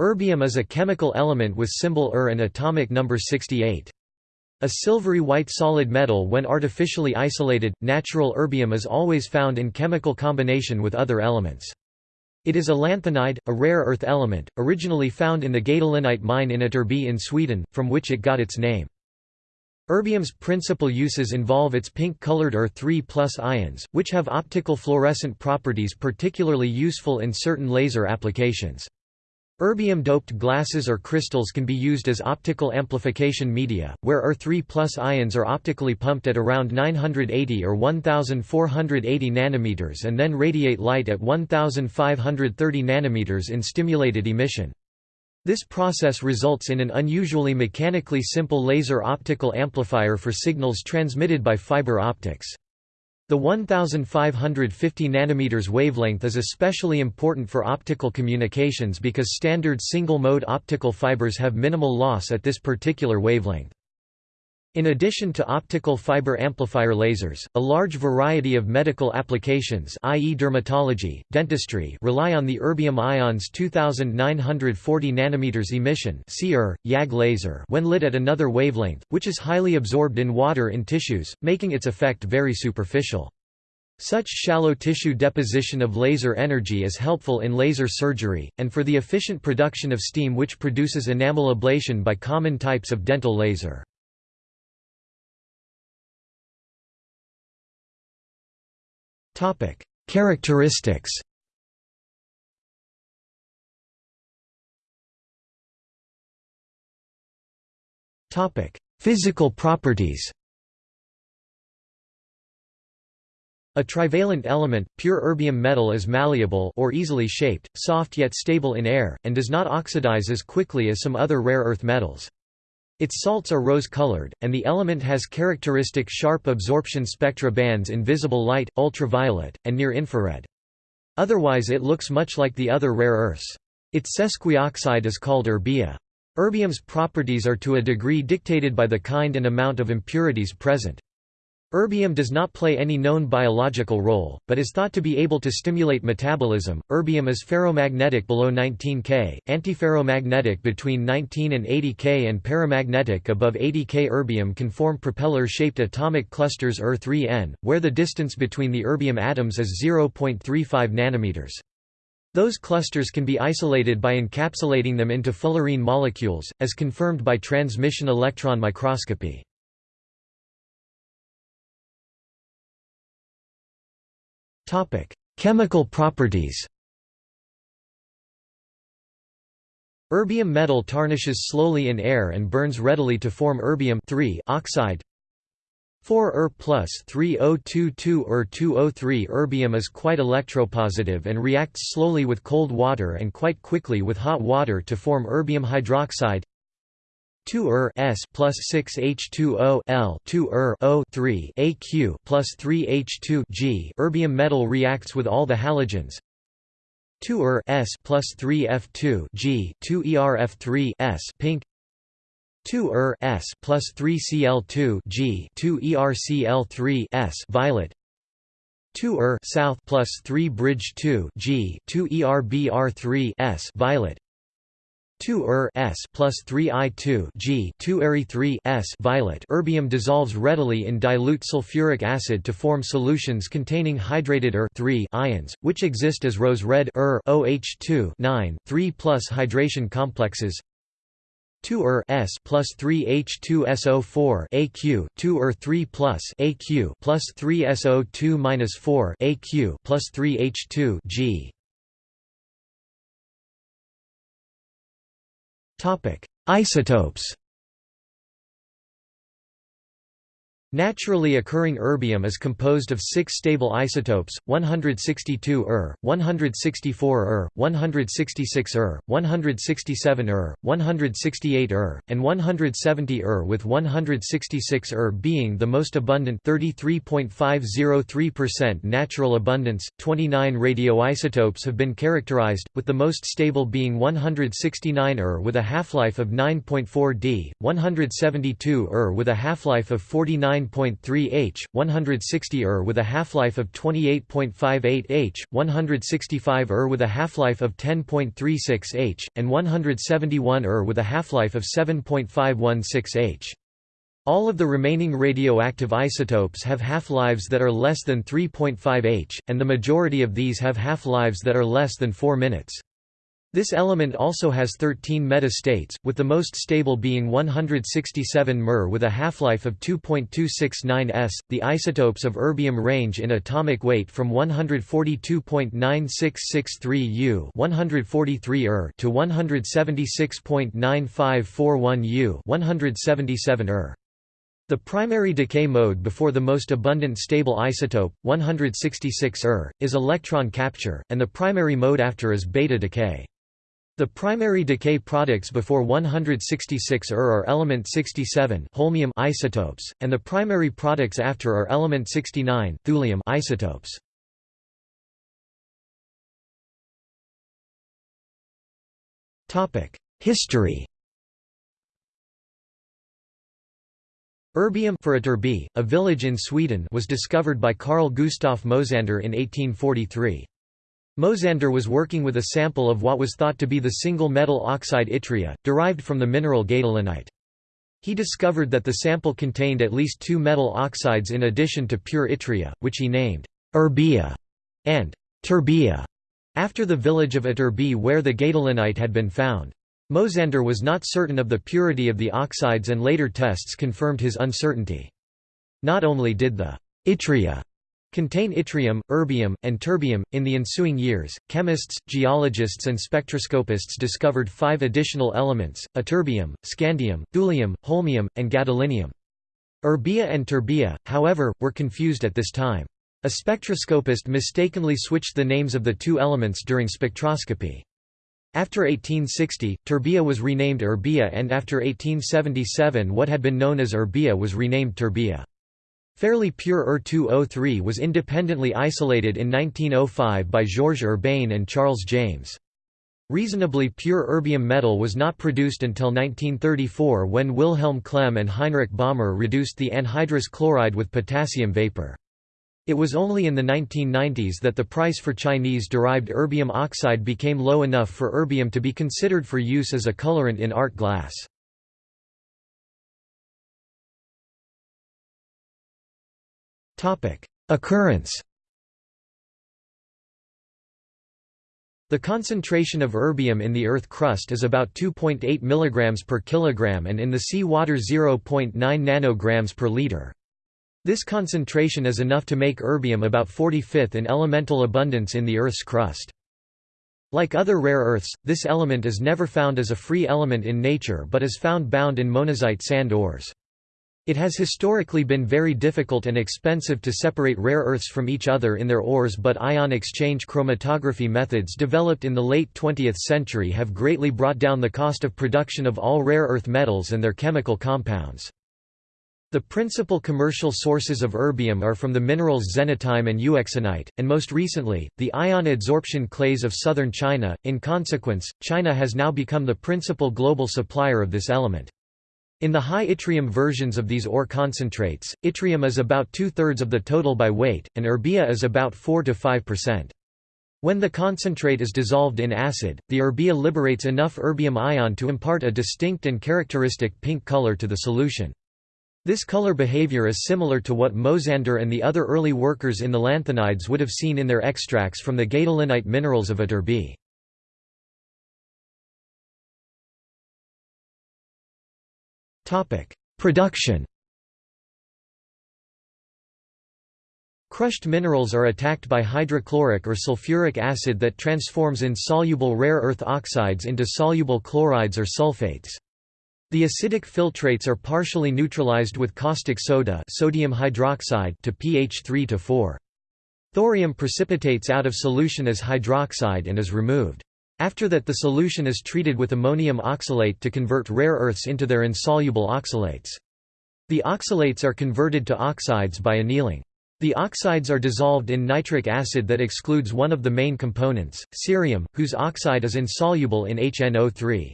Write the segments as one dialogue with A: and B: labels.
A: Erbium is a chemical element with symbol Er and atomic number 68. A silvery white solid metal when artificially isolated, natural erbium is always found in chemical combination with other elements. It is a lanthanide, a rare earth element, originally found in the gadolinite mine in Ytterby in Sweden, from which it got its name. Erbium's principal uses involve its pink-colored Er3 ions, which have optical fluorescent properties particularly useful in certain laser applications. Erbium-doped glasses or crystals can be used as optical amplification media, where Er3 ions are optically pumped at around 980 or 1480 nanometers and then radiate light at 1530 nanometers in stimulated emission. This process results in an unusually mechanically simple laser optical amplifier for signals transmitted by fiber optics. The 1550 nanometers wavelength is especially important for optical communications because standard single-mode optical fibers have minimal loss at this particular wavelength. In addition to optical fiber amplifier lasers, a large variety of medical applications i.e. dermatology, dentistry rely on the erbium ions 2940 nanometers emission YAG laser when lit at another wavelength, which is highly absorbed in water in tissues, making its effect very superficial. Such shallow tissue deposition of laser energy is helpful in laser surgery, and for the efficient production of steam which produces enamel ablation by common types of dental laser. Characteristics. Topic: Physical properties. A trivalent element, pure erbium metal is malleable or easily shaped, soft yet stable in air, and does not oxidize as quickly as some other rare earth metals. Its salts are rose-colored, and the element has characteristic sharp absorption spectra bands in visible light, ultraviolet, and near-infrared. Otherwise it looks much like the other rare earths. Its sesquioxide is called erbia. Erbium's properties are to a degree dictated by the kind and amount of impurities present. Erbium does not play any known biological role, but is thought to be able to stimulate metabolism. Erbium is ferromagnetic below 19 K, antiferromagnetic between 19 and 80 K, and paramagnetic above 80 K. Erbium can form propeller shaped atomic clusters Er3n, where the distance between the erbium atoms is 0.35 nanometers. Those clusters can be isolated by encapsulating them into fullerene molecules, as confirmed by transmission electron microscopy. Chemical properties Erbium metal tarnishes slowly in air and burns readily to form erbium oxide. 4 Er plus 3022 Er 203 Erbium is quite electropositive and reacts slowly with cold water and quite quickly with hot water to form erbium hydroxide 2 Er S plus 6 H2O L 2 Er O 3 AQ plus 3 H2 G erbium metal reacts with all the halogens. 2 Er S plus 3 F2 G 2 ErF3 S pink. 2 Er S plus 3 Cl2 G 2 ErCl3 S violet. 2 Er south plus 3 bridge 2 G 2 ErBr3 S violet 2 Er S plus 3 I 2 G 2 Eri 3 S violet erbium dissolves readily in dilute sulfuric acid to form solutions containing hydrated Er 3 ions, which exist as rose red Er OH2 9 3 plus hydration complexes. 2 Er S plus 3 H2SO4 AQ 2 Er 3 plus AQ plus 3 SO2 minus 4 AQ plus 3 H2 G
B: Isotopes.
A: Naturally occurring erbium is composed of six stable isotopes, 162 Er, 164 Er, 166 Er, 167 Er, 168 Er, and 170 Er with 166 Er being the most abundant 33.503% natural abundance. 29 radioisotopes have been characterized, with the most stable being 169 Er with a half-life of 9.4 d, 172 Er with a half-life of 49 9.3 H, 160 Ur er with a half-life of 28.58 H, 165 Ur er with a half-life of 10.36 H, and 171 Ur er with a half-life of 7.516 H. All of the remaining radioactive isotopes have half-lives that are less than 3.5 H, and the majority of these have half-lives that are less than 4 minutes. This element also has 13 meta-states, with the most stable being 167 Mr with a half-life of 2.269 s. The isotopes of erbium range in atomic weight from 142.9663 U, 143 Ur to 176.9541 U, 177 Er. The primary decay mode before the most abundant stable isotope, 166 Ur, is electron capture, and the primary mode after is beta decay. The primary decay products before 166 Ur are element 67 holmium isotopes, and the primary products after are element 69 thulium isotopes. History Erbium for Ytterby, a village in Sweden was discovered by Carl Gustaf Mosander in 1843. Mosander was working with a sample of what was thought to be the single metal oxide yttria, derived from the mineral gadolinite. He discovered that the sample contained at least two metal oxides in addition to pure yttria, which he named erbia and terbia, after the village of Ytterby where the gadolinite had been found. Mosander was not certain of the purity of the oxides and later tests confirmed his uncertainty. Not only did the yttria contain yttrium, erbium, and terbium. In the ensuing years, chemists, geologists, and spectroscopists discovered five additional elements ytterbium, scandium, thulium, holmium, and gadolinium. Erbia and terbia, however, were confused at this time. A spectroscopist mistakenly switched the names of the two elements during spectroscopy. After 1860, terbia was renamed erbia and after 1877 what had been known as erbia was renamed terbia. Fairly pure Ur-203 was independently isolated in 1905 by Georges Urbain and Charles James. Reasonably pure erbium metal was not produced until 1934 when Wilhelm Klemm and Heinrich Bommer reduced the anhydrous chloride with potassium vapor. It was only in the 1990s that the price for Chinese-derived erbium oxide became low enough for erbium to be considered for use as a colorant in art glass. Occurrence The concentration of erbium in the Earth crust is about 2.8 mg per kilogram and in the sea water 0.9 nanograms per liter. This concentration is enough to make erbium about 45th in elemental abundance in the Earth's crust. Like other rare earths, this element is never found as a free element in nature but is found bound in monazite sand ores. It has historically been very difficult and expensive to separate rare earths from each other in their ores but ion exchange chromatography methods developed in the late 20th century have greatly brought down the cost of production of all rare earth metals and their chemical compounds. The principal commercial sources of erbium are from the minerals xenotime and euxenite, and most recently, the ion adsorption clays of southern China. In consequence, China has now become the principal global supplier of this element. In the high yttrium versions of these ore concentrates, yttrium is about two-thirds of the total by weight, and erbia is about 4–5%. When the concentrate is dissolved in acid, the erbia liberates enough erbium ion to impart a distinct and characteristic pink color to the solution. This color behavior is similar to what Mosander and the other early workers in the lanthanides would have seen in their extracts from the gadolinite minerals of Ytterby. Production Crushed minerals are attacked by hydrochloric or sulfuric acid that transforms insoluble rare earth oxides into soluble chlorides or sulfates. The acidic filtrates are partially neutralized with caustic soda sodium hydroxide to pH 3 to 4. Thorium precipitates out of solution as hydroxide and is removed. After that the solution is treated with ammonium oxalate to convert rare earths into their insoluble oxalates. The oxalates are converted to oxides by annealing. The oxides are dissolved in nitric acid that excludes one of the main components, cerium, whose oxide is insoluble in HNO3.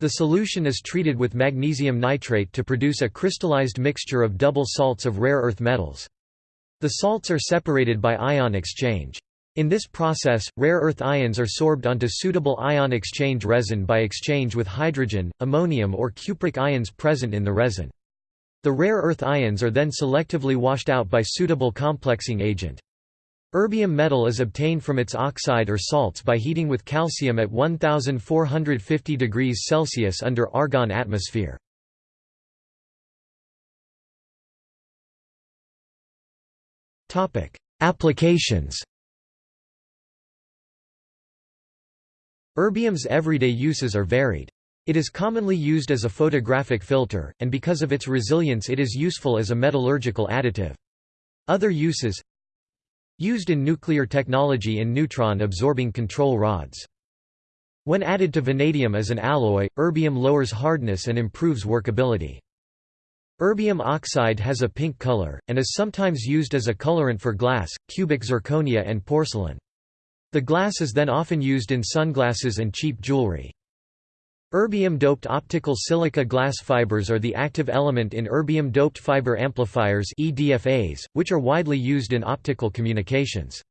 A: The solution is treated with magnesium nitrate to produce a crystallized mixture of double salts of rare earth metals. The salts are separated by ion exchange. In this process, rare earth ions are sorbed onto suitable ion exchange resin by exchange with hydrogen, ammonium or cupric ions present in the resin. The rare earth ions are then selectively washed out by suitable complexing agent. Erbium metal is obtained from its oxide or salts by heating with calcium at 1450 degrees Celsius under argon atmosphere. Applications Erbium's everyday uses are varied. It is commonly used as a photographic filter, and because of its resilience it is useful as a metallurgical additive. Other uses Used in nuclear technology in neutron-absorbing control rods. When added to vanadium as an alloy, erbium lowers hardness and improves workability. Erbium oxide has a pink color, and is sometimes used as a colorant for glass, cubic zirconia and porcelain. The glass is then often used in sunglasses and cheap jewelry. Erbium-doped optical silica glass fibers are the active element in erbium-doped fiber amplifiers EDFAs, which are widely used in optical communications.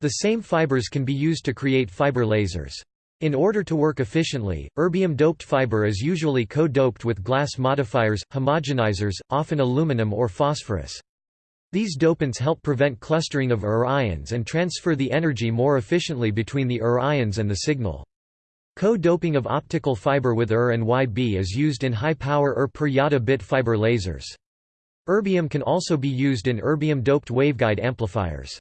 A: The same fibers can be used to create fiber lasers. In order to work efficiently, erbium-doped fiber is usually co-doped with glass modifiers, homogenizers, often aluminum or phosphorus. These dopants help prevent clustering of ER ions and transfer the energy more efficiently between the ER ions and the signal. Co-doping of optical fiber with ER and YB is used in high-power ER per yada bit fiber lasers. Erbium can also be used in erbium-doped waveguide amplifiers.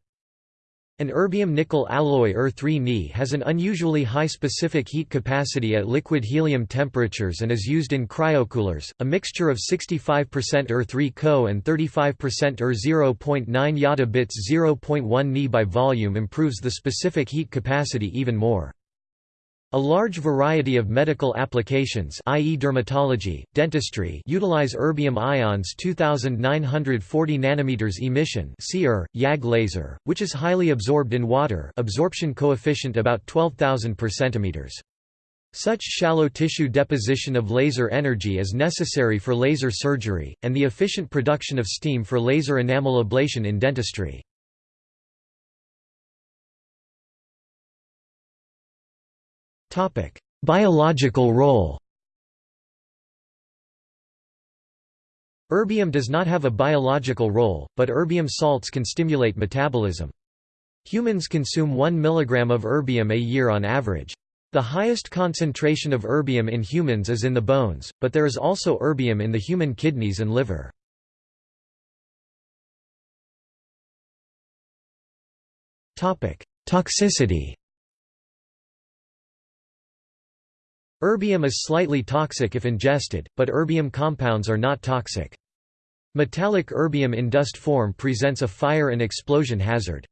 A: An erbium-nickel alloy ER3Ni has an unusually high specific heat capacity at liquid helium temperatures and is used in cryocoolers. A mixture of 65% ER3 Co and 35% ER 0.9 yada bits 0.1 Ni by volume improves the specific heat capacity even more. A large variety of medical applications i.e. dermatology, dentistry utilize erbium ions 2940 nanometers emission YAG laser, which is highly absorbed in water absorption coefficient about 12,000 per centimeters. Such shallow tissue deposition of laser energy is necessary for laser surgery, and the efficient production of steam for laser enamel ablation in dentistry. Topic: Biological role. Erbium does not have a biological role, but erbium salts can stimulate metabolism. Humans consume 1 mg of erbium a year on average. The highest concentration of erbium in humans is in the bones, but there is also erbium in the human kidneys and liver. Toxicity Erbium is slightly toxic if ingested, but erbium compounds are not toxic. Metallic erbium in dust form presents a fire and explosion hazard.